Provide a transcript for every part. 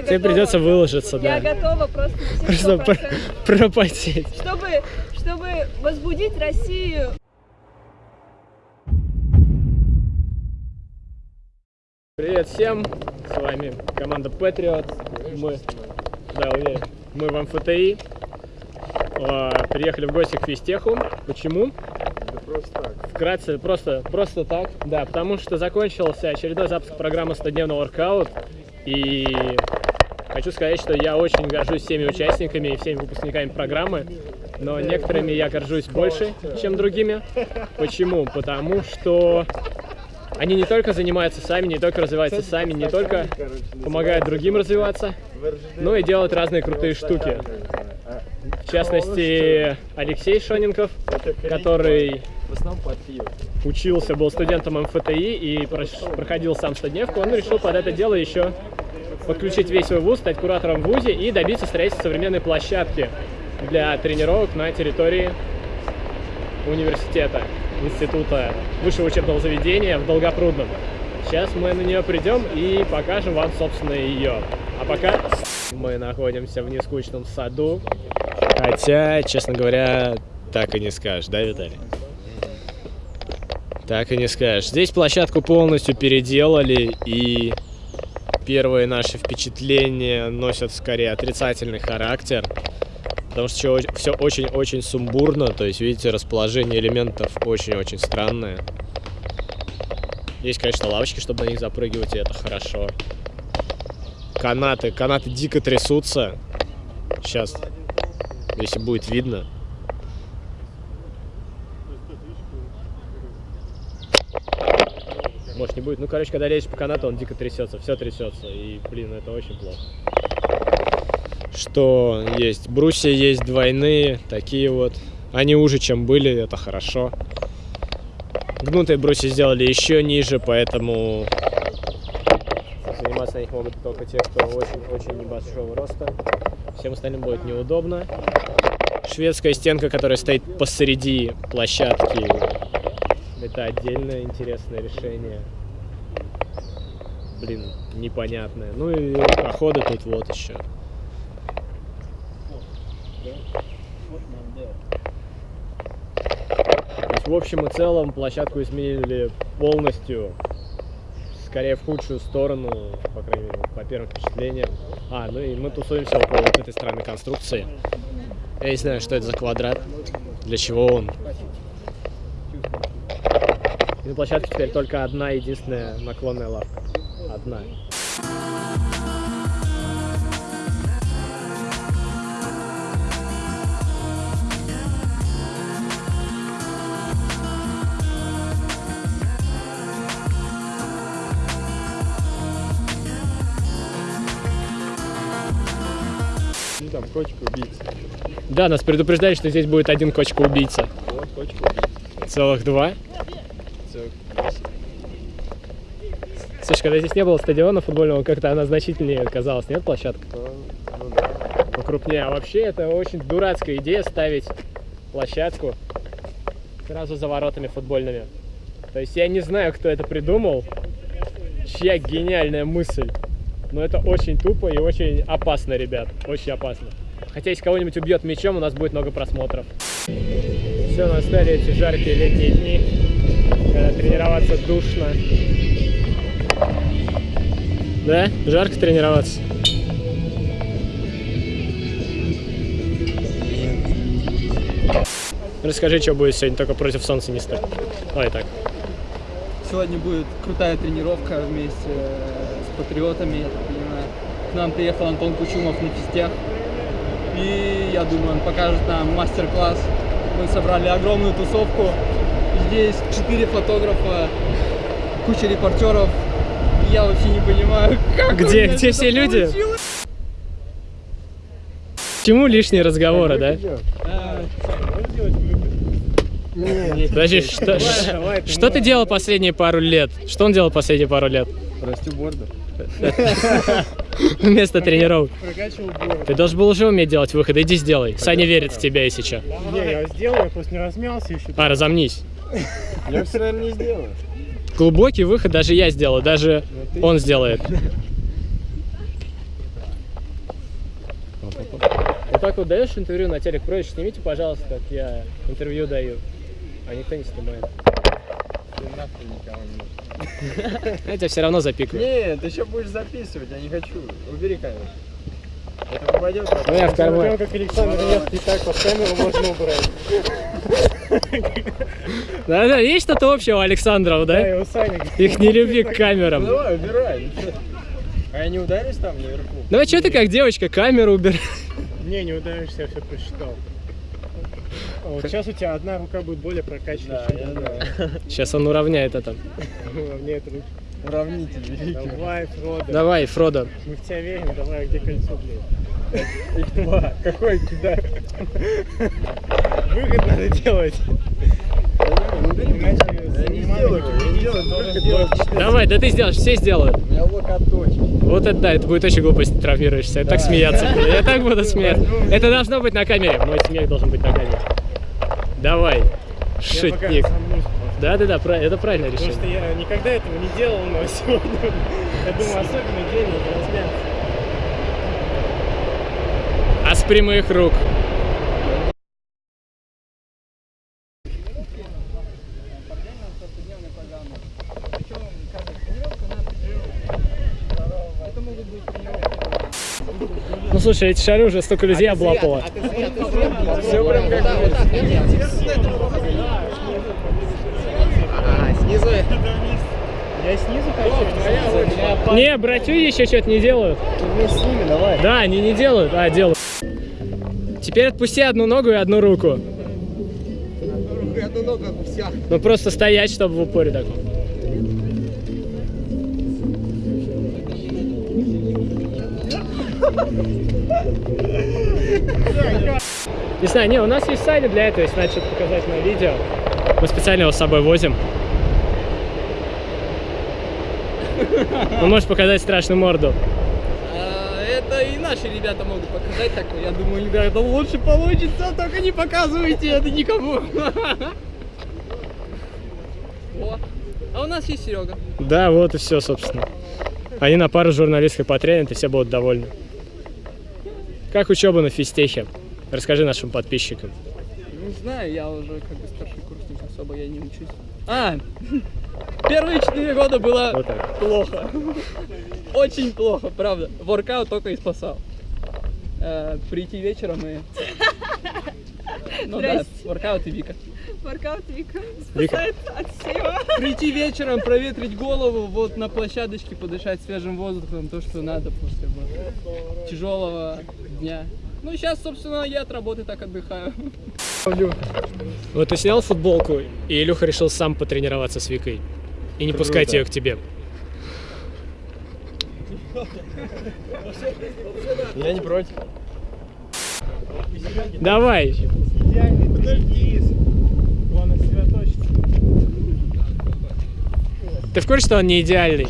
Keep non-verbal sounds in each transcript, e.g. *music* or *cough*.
Я Тебе готова. придется выложиться, Я да. готова просто Просто 100%. пр- пропотеть. чтобы, чтобы возбудить Россию. Привет всем, с вами команда Patriot. Мы, да, уверен, мы в МФТИ. А, Приехали в гости к физтеху. Почему? Вкратце, просто, просто так. Да, потому что закончился очередной запуск программы 100-дневный воркаут. И хочу сказать, что я очень горжусь всеми участниками и всеми выпускниками программы. Но некоторыми я горжусь больше, чем другими. Почему? Потому что они не только занимаются сами, не только развиваются сами, не только помогают другим развиваться, но и делают разные крутые штуки. В частности, Алексей Шоненков, который учился, был студентом МФТИ и проходил сам стодневку, он решил под это дело еще подключить весь свой вуз, стать куратором в вузе и добиться строительства современной площадки для тренировок на территории университета, института, высшего учебного заведения в Долгопрудном. Сейчас мы на нее придем и покажем вам, собственно, ее. А пока мы находимся в нескучном саду. Хотя, честно говоря, так и не скажешь, да, Виталий? Так и не скажешь. Здесь площадку полностью переделали, и первые наши впечатления носят скорее отрицательный характер. Потому что все очень-очень сумбурно, то есть, видите, расположение элементов очень-очень странное. Есть, конечно, лавочки, чтобы на них запрыгивать, и это хорошо. Канаты, канаты дико трясутся. Сейчас, если будет видно. Может не будет. Ну, короче, когда лезешь по канату, он дико трясется, все трясется. И, блин, это очень плохо. Что есть? Брусья есть двойные, такие вот. Они уже, чем были, это хорошо. Гнутые брусья сделали еще ниже, поэтому заниматься на них могут только те, кто очень-очень небольшого роста. Всем остальным будет неудобно. Шведская стенка, которая стоит посреди площадки, это отдельное интересное решение. Блин, непонятное. Ну и проходы тут вот еще. В общем и целом площадку изменили полностью, скорее в худшую сторону, по крайней мере, по первым впечатлениям. А, ну и мы тусуемся около вот этой странной конструкции. Я не знаю, что это за квадрат, для чего он. И на площадке теперь только одна единственная наклонная лавка. Одна. Ну там котик убийца. Да, нас предупреждали, что здесь будет один кочка-убийца. Вот котик убийца. Целых два. Целых Слушай, когда здесь не было стадиона футбольного, как-то она значительнее казалась, нет, площадка? Ну да. Покрупнее. А вообще это очень дурацкая идея ставить площадку сразу за воротами футбольными. То есть я не знаю, кто это придумал, чья гениальная мысль. Но это очень тупо и очень опасно, ребят. Очень опасно. Хотя если кого-нибудь убьет мечом, у нас будет много просмотров. Все, настали эти жаркие летние дни, когда тренироваться душно. Да? Жарко тренироваться? Расскажи, что будет сегодня, только против солнца не стать. Давай так. Сегодня будет крутая тренировка вместе с патриотами. К нам приехал Антон Кучумов на физтех. И я думаю, он покажет нам мастер-класс. Мы собрали огромную тусовку. Здесь четыре фотографа, куча репортеров. И я вообще не понимаю, *laughs* как у Где- меня где это все люди? получилось. Чему лишние разговоры, да? А, Подожди, что, что ты делал последние пару лет? Что он делал последние пару лет? Растю бордер. *laughs* Вместо тренировок. Ты должен был уже уметь делать выходы. Иди сделай. Саня верит в тебя, если что. Не, я сделал, я просто не размялся еще. А, разомнись. Я все, наверное, не сделаю. Глубокий выход даже я сделаю, даже он сделает. как вот даешь интервью на телек, просишь, снимите, пожалуйста, как я интервью даю. А никто не снимает. Я тебя все равно запикаю. Нет, ты еще будешь записывать, я не хочу. Убери камеру. Это попадет. Ну, я в карман. как Александр Невский, так под камеру можно убрать. Да-да, есть что-то общего у Александров, Да, да? и у Сани. Их нелюбви к камерам. Ну давай, убирай. ну. А я не ударюсь там наверху? Ну а что ты как девочка камеру убираешь? Не, не ударишься, я все просчитал. А вот сейчас у тебя одна рука будет более прокачанная, чем другая. Сейчас он уравняет это. Это руки. Уравнитель великий. Давай, Фродо. Давай, Фродо. Мы в тебя верим, давай, а где кольцо, блядь? Их два. Какой кидай? Выход надо делать. Я я. Давай, да ты сделаешь, все сделают. У меня локоточки. Вот это да, это будет очень глупо, если ты травмируешься. Я так смеяться буду. Я так буду смеяться. Это должно быть на камере. Мой смех должен быть на камере. Давай, Я шутник. Да, да, да, это правильное Потому что решение. я никогда этого не делал, но сегодня, я думаю, особенный день надо размяться. А с прямых рук. Ну слушай, эти шары уже столько людей облапало. Все прям как Я снизу хочу. Не, братью еще что-то не делают. Вместе с ними, давай. Да, они не делают, а делают. Теперь отпусти одну ногу и одну руку. Одну ногу, все. Ну просто стоять, чтобы в упоре таком. Не знаю, не, у нас есть Саня для этого, если надо что-то показать на видео. Мы специально его с собой возим. Он может показать страшную морду. Наши ребята могут показать, так я думаю, ребята, лучше получится, только не показывайте это никому. *laughs* А у нас есть Серега. Да, вот и все, собственно. Они на пару журналистской потренят, и все будут довольны. Как учеба на физтехе? Расскажи нашим подписчикам. Не знаю, я уже как бы старший курсник, особо я не учусь. А, *laughs* первые четыре года было Вот так. плохо. Очень плохо, правда. Воркаут только и спасал. Э, прийти вечером и... Ну да, воркаут и Вика. Воркаут Вика Вика. спасает от всего. Прийти вечером, проветрить голову, вот на площадочке подышать свежим воздухом, то, что надо после вот тяжелого дня. Ну, сейчас, собственно, я от работы так отдыхаю. Вот ты снял футболку, и Илюха решил сам потренироваться с Викой. И не пускать ее к тебе. Я не против. Давай. Ты в курсе, что он не идеальный?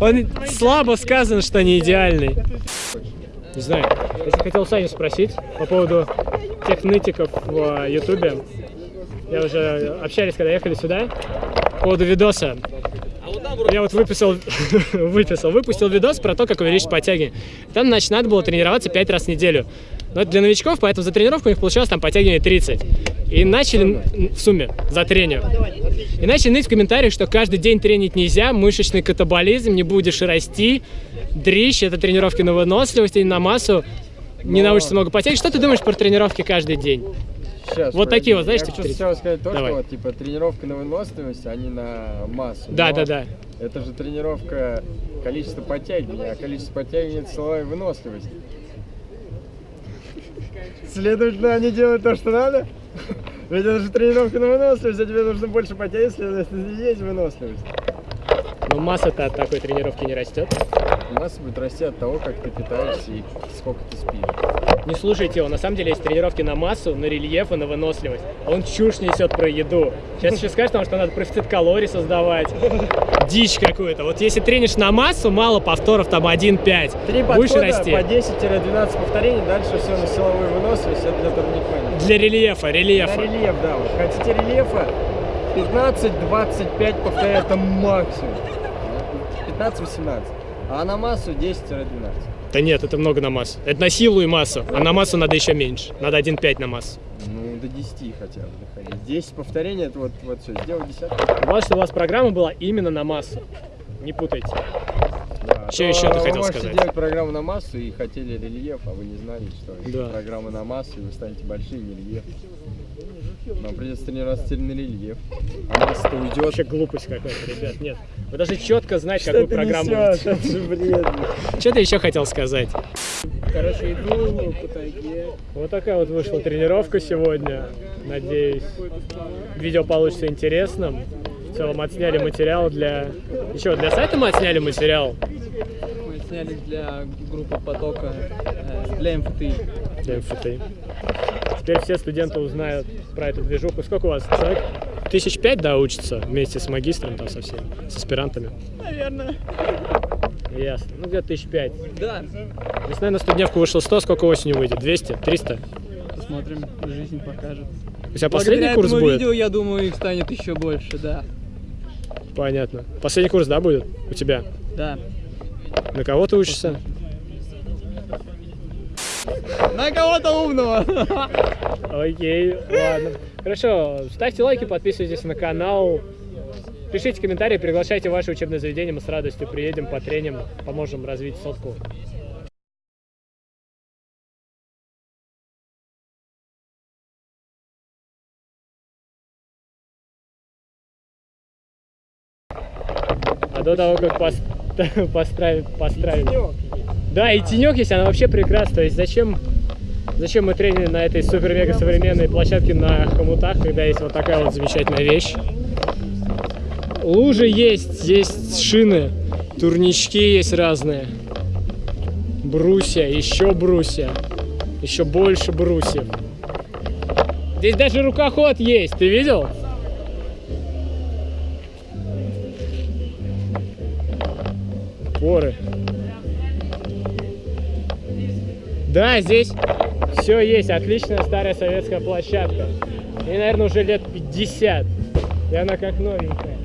Он слабо сказано, что не идеальный. Не знаю. Я хотел Саню спросить по поводу тех нытиков в э, Ютубе. Я уже общались, когда ехали сюда. По поводу видоса. Я вот выписал, *laughs* выписал, выпустил видос про то, как увеличить подтягивание. Там, значит, надо было тренироваться 5 раз в неделю. Но это для новичков, поэтому за тренировку у них получалось там подтягивание 30. И начали в сумме за тренинг. И начали ныть в комментариях, что каждый день тренить нельзя, мышечный катаболизм, не будешь расти, дрищ, это тренировки на выносливость и на массу, не научишься много подтягивать. Что ты думаешь про тренировки каждый день? Сейчас, Вот такие вот, знаешь, Я три. хотел сказать то, Давай. что вот, типа тренировка на выносливость, а не на массу. Да, Но да, да. Это же тренировка количество подтягиваний, а количество подтягиваний это силовая выносливость. Следовательно, они делают то, что надо. Ведь это же тренировка на выносливость, а тебе нужно больше подтягивать, следовательно, и есть выносливость. Но масса-то от такой тренировки не растет. Масса будет расти от того, как ты питаешься и сколько ты спишь. Не слушайте его, на самом деле есть тренировки на массу, на рельеф и на выносливость. Он чушь несет про еду. Сейчас еще скажет нам, что надо профицит калорий создавать. Дичь какую-то. Вот если тренишь на массу, мало повторов, там 1-5. Три Будешь расти. по 10-12 повторений, дальше все на силовую выносливость, это для турникмена. Для рельефа, рельефа. рельеф, да. Вот. Хотите рельефа? 15-25 повторяй, это максимум. 15-18. А на массу 10-12. Да нет, это много на массу. Это на силу и массу, а на массу надо еще меньше. Надо 1,5 на массу. Ну, до 10 хотя бы доходить. 10 повторений, это вот, вот все, сделал десятку. Важно, что у вас программа была именно на массу. Не путайте. Да. Чё А ещё ты вы хотел сказать? делать программу на массу и хотели рельеф, а вы не знали, что Да. программа на массу, и вы станете большим рельеф. Нам придется тренироваться теперь на рельеф. А масса-то уйдет. Вообще глупость какая-то, ребят. Нет. Вы даже четко знать, какую программу. несёшь? Это же бред. Что ты еще хотел сказать? Короче, иду по тайге. Вот такая вот вышла тренировка сегодня. Надеюсь, видео получится интересным. В целом отсняли материал для... Еще для сайта мы отсняли материал Мы сняли для группы потока, э, для МФТИ. для МФТ. Теперь все студенты узнают про эту движуху. Сколько у вас человек? Тысяч пять, да, учится вместе с магистром там со всеми, с аспирантами? Наверное. Ясно. Ну, где-то тысяч пять. Да. Весной на студневку вышло 100, сколько осенью выйдет? 200? 300? Посмотрим, жизнь покажет. У тебя последний Благодаря курс этому будет? видео, я думаю, их станет еще больше, да. Понятно. Последний курс, да, будет у тебя? Да. На кого ты учишься? На кого-то умного. Окей, ладно. Хорошо, ставьте лайки, подписывайтесь на канал. Пишите комментарии, приглашайте ваше учебное заведение, мы с радостью приедем, потреним, поможем развить сотку. А до того, как пос- *laughs* построить, построить. Да, и тенек есть, она вообще прекрасна. То есть зачем, зачем мы треним на этой супер-мега современной площадке на хомутах, когда есть вот такая вот замечательная вещь. Лужи есть, есть шины, турнички есть разные. Брусья, еще брусья, еще больше брусьев. Здесь даже рукоход есть, ты видел? Поры. Да, здесь все есть. Отличная старая советская площадка. И, наверное, уже лет 50. И она как новенькая.